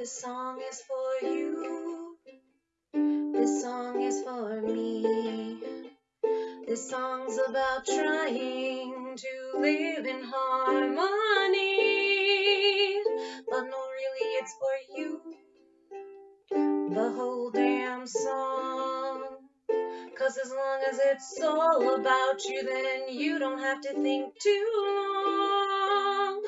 This song is for you. This song is for me. This song's about trying to live in harmony. But no, really, it's for you. The whole damn song. Cause as long as it's all about you, then you don't have to think too long.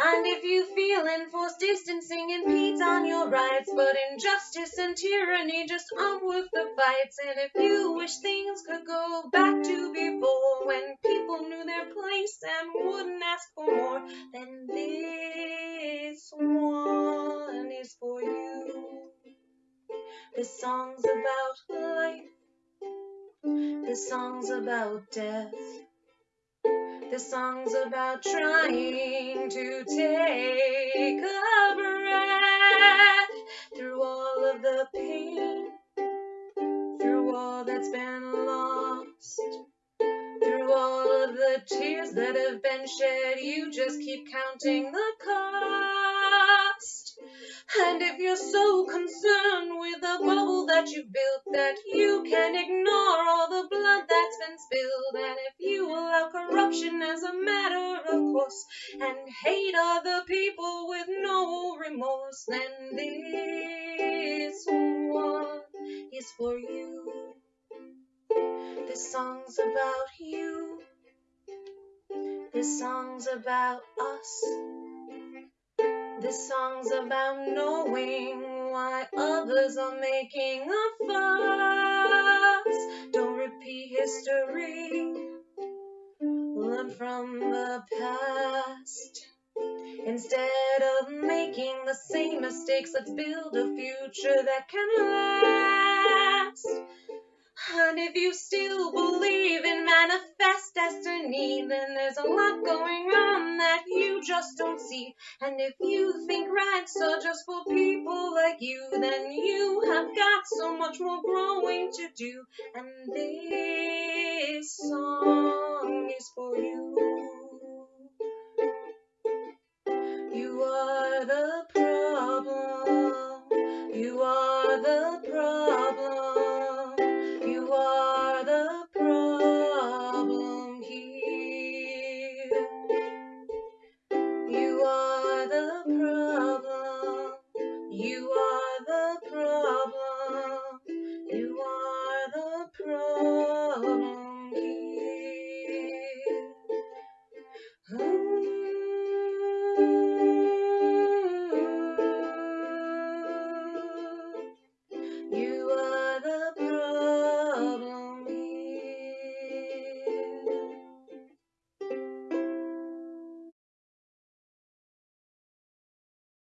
And if you feel enforced distancing, impedes on your rights, but injustice and tyranny just aren't worth the fights. And if you wish things could go back to before, when people knew their place and wouldn't ask for more, then this one is for you. This song's about life. This song's about death. This song's about trying to take a breath through all of the pain, through all that's been lost, through all of the tears that have been shed. You just keep counting the cost. And if you're so concerned with the bubble that you built that you can ignore all the blood that's been spilled, and if you allow corruption as a matter of course and hate other people with no remorse, then this one is for you. This song's about you. This song's about us. This song's about knowing why others are making a fuss. Don't repeat history. Learn from the past. Instead of making the same mistakes, let's build a future that can last. And if you still believe in manifest destiny, then there's a lot going on that you just don't see. And if you think rights are just for people like you, then you have got so much more growing to do. And this